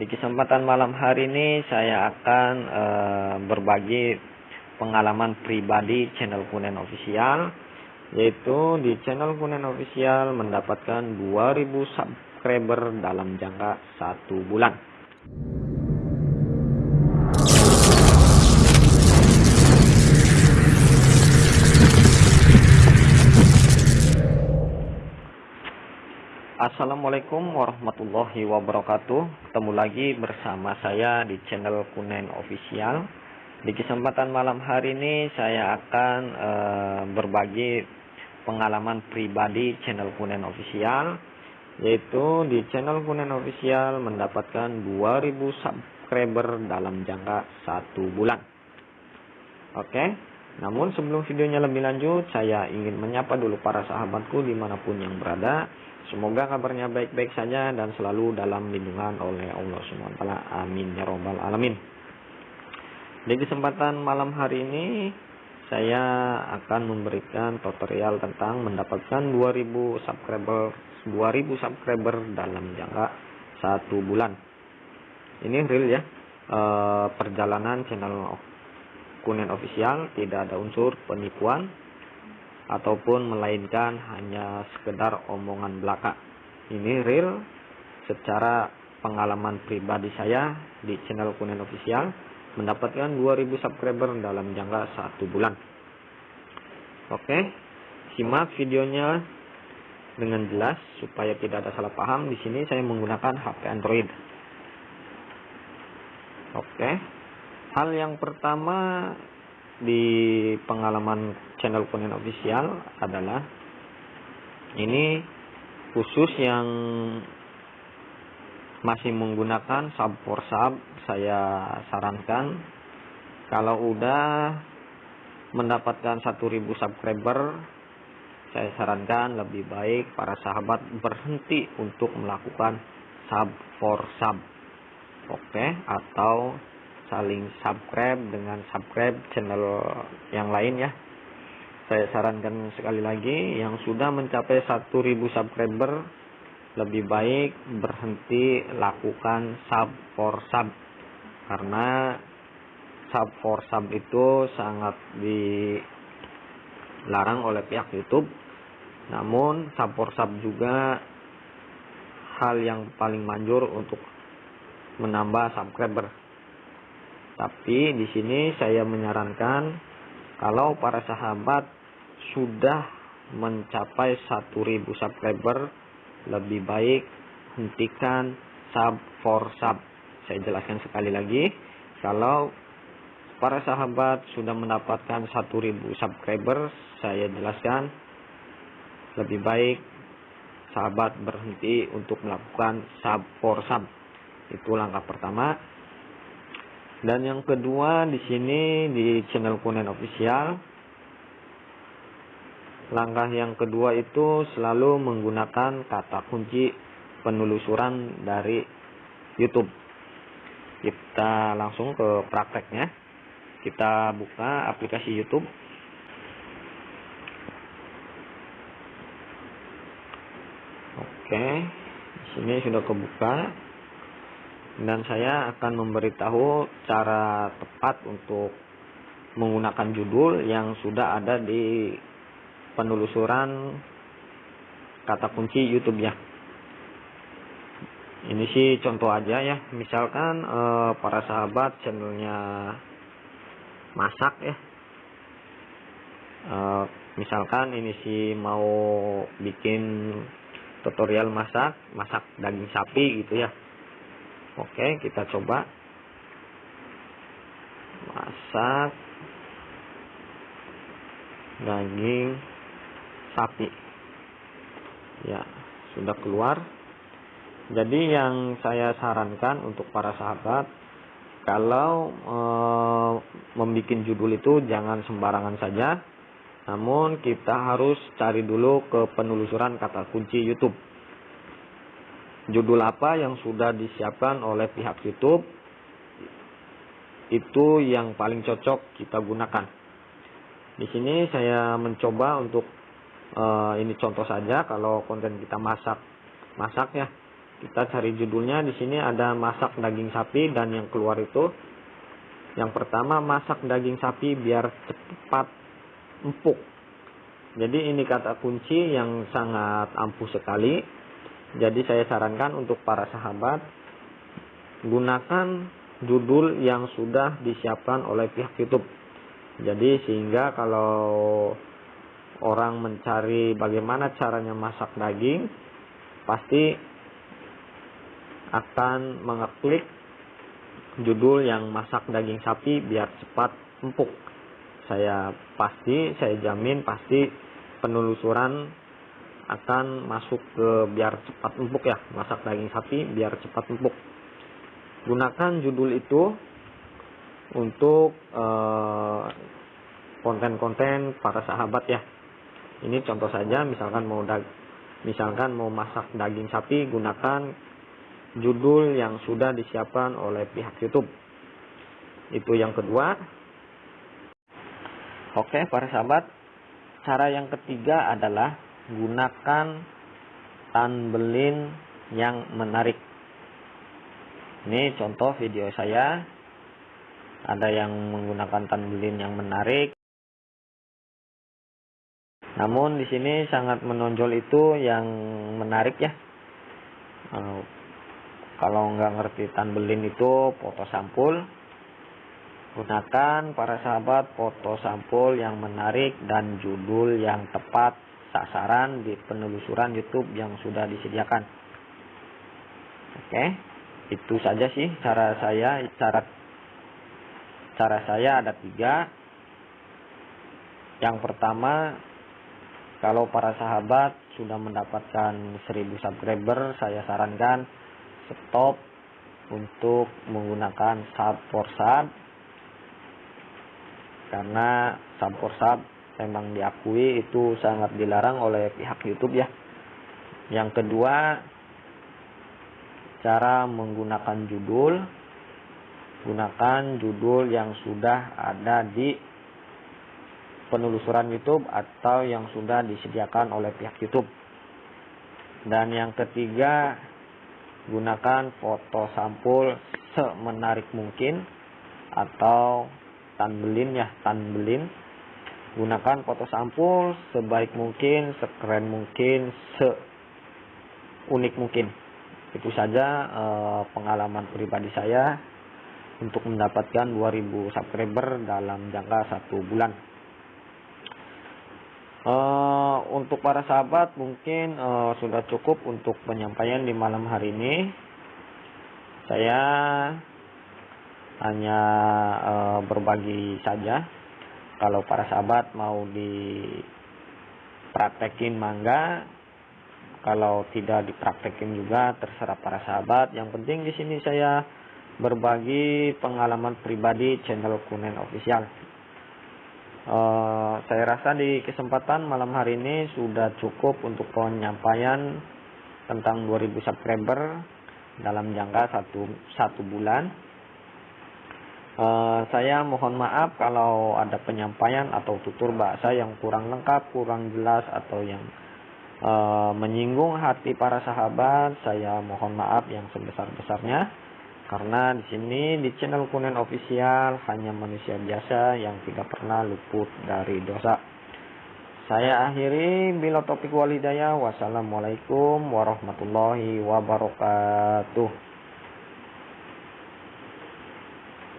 Di kesempatan malam hari ini saya akan e, berbagi pengalaman pribadi channel Kunen Official yaitu di channel Kunen Official mendapatkan 2000 subscriber dalam jangka satu bulan. Assalamualaikum warahmatullahi wabarakatuh. Ketemu lagi bersama saya di channel Kunen Official. Di kesempatan malam hari ini saya akan e, berbagi pengalaman pribadi channel Kunen Official Yaitu di channel Kunen Official mendapatkan 2000 subscriber dalam jangka satu bulan. Oke namun sebelum videonya lebih lanjut saya ingin menyapa dulu para sahabatku di mana pun yang berada Semoga kabarnya baik-baik saja dan selalu dalam lindungan oleh Allah SWT. Amin ya robbal alamin. Di kesempatan malam hari ini saya akan memberikan tutorial tentang mendapatkan 2000 subscriber 2000 subscriber dalam jangka satu bulan. Ini real ya e, perjalanan channel Kunen Official tidak ada unsur penipuan ataupun melainkan hanya sekedar omongan belaka. Ini real secara pengalaman pribadi saya di channel Kunen Official mendapatkan 2000 subscriber dalam jangka satu bulan. Oke, simak videonya dengan jelas supaya tidak ada salah paham. Di sini saya menggunakan HP Android. Oke, hal yang pertama di pengalaman channel Kunin Official adalah ini khusus yang masih menggunakan sub for sub saya sarankan kalau udah mendapatkan 1000 subscriber saya sarankan lebih baik para sahabat berhenti untuk melakukan sub for sub oke okay? atau saling subscribe dengan subscribe channel yang lain ya. Saya sarankan sekali lagi yang sudah mencapai 1000 subscriber lebih baik berhenti lakukan sub for sub. Karena sub for sub itu sangat dilarang oleh pihak YouTube. Namun sub for sub juga hal yang paling manjur untuk menambah subscriber tapi di sini saya menyarankan kalau para sahabat sudah mencapai 1000 subscriber lebih baik hentikan sub for sub. Saya jelaskan sekali lagi, kalau para sahabat sudah mendapatkan 1000 subscriber, saya jelaskan lebih baik sahabat berhenti untuk melakukan sub for sub. Itu langkah pertama. Dan yang kedua di sini di channel Kunen Official langkah yang kedua itu selalu menggunakan kata kunci penelusuran dari YouTube. Kita langsung ke prakteknya. Kita buka aplikasi YouTube. Oke, di sini sudah kebuka dan saya akan memberitahu cara tepat untuk menggunakan judul yang sudah ada di penelusuran kata kunci YouTube ya. Ini sih contoh aja ya, misalkan eh, para sahabat channelnya masak ya. Eh, misalkan ini sih mau bikin tutorial masak, masak daging sapi gitu ya Oke, kita coba masak daging sapi. Ya, sudah keluar. Jadi yang saya sarankan untuk para sahabat kalau e, membuat judul itu jangan sembarangan saja. Namun kita harus cari dulu ke penelusuran kata kunci YouTube judul apa yang sudah disiapkan oleh pihak YouTube itu yang paling cocok kita gunakan. Di sini saya mencoba untuk uh, ini contoh saja kalau konten kita masak masak ya. kita cari judulnya di sini ada masak daging sapi dan yang keluar itu yang pertama masak daging sapi biar cepat empuk jadi ini kata kunci yang sangat ampuh sekali jadi saya sarankan untuk para sahabat gunakan judul yang sudah disiapkan oleh pihak YouTube jadi sehingga kalau orang mencari bagaimana caranya masak daging, pasti akan mengeklik judul yang masak daging sapi biar cepat empuk. Saya pasti, saya jamin pasti penelusuran akan masuk ke biar cepat empuk ya, masak daging sapi biar cepat empuk. Gunakan judul itu untuk eh, konten-konten para sahabat ya ini contoh saja, misalkan mau dag misalkan mau masak daging sapi, gunakan judul yang sudah disiapkan oleh pihak YouTube. Itu yang kedua. Oke, para sahabat, cara yang ketiga adalah gunakan tanbelin yang menarik. Ini contoh video saya. Ada yang menggunakan tanbelin yang menarik, namun di sini sangat menonjol itu yang menarik ya. Uh, kalau nggak ngerti tanbelin itu foto sampul, gunakan para sahabat foto sampul yang menarik dan judul yang tepat sasaran di penelusuran YouTube yang sudah disediakan. Oke, itu saja sih cara saya cara cara saya ada tiga. Yang pertama kalau para sahabat sudah mendapatkan 1000 subscriber, saya sarankan stop untuk menggunakan sub for sub karena sub for sub memang diakui itu sangat dilarang oleh pihak YouTube ya. Yang kedua, cara menggunakan judul gunakan judul yang sudah ada di penelusuran YouTube atau yang sudah disediakan oleh pihak YouTube. Dan yang ketiga, gunakan foto sampul semenarik mungkin atau tanbelin ya, tanbelin. Gunakan foto sampul sebaik mungkin, sekeren mungkin, seunik mungkin. Itu saja eh, pengalaman pribadi saya untuk mendapatkan 2000 subscriber dalam jangka satu bulan. Uh, untuk para sahabat mungkin uh, sudah cukup untuk penyampaian di malam hari ini. Saya hanya berbagi saja. Kalau para sahabat mau dipraktekin mangga, kalau tidak dipraktekin juga terserah para sahabat. Yang penting di sini saya berbagi pengalaman pribadi channel Kunen Official. Uh, saya rasa di kesempatan malam hari ini sudah cukup untuk penyampaian tentang 2000 subscriber dalam jangka satu, satu bulan. Uh, saya mohon maaf kalau ada penyampaian atau tutur bahasa yang kurang lengkap, kurang jelas atau yang uh, menyinggung hati para sahabat. Saya mohon maaf yang sebesar-besarnya. Karena di sini di channel Kunen Official hanya manusia biasa yang tidak pernah luput dari dosa. Saya akhiri bila topik walidaya. Wassalamualaikum warahmatullahi wabarakatuh.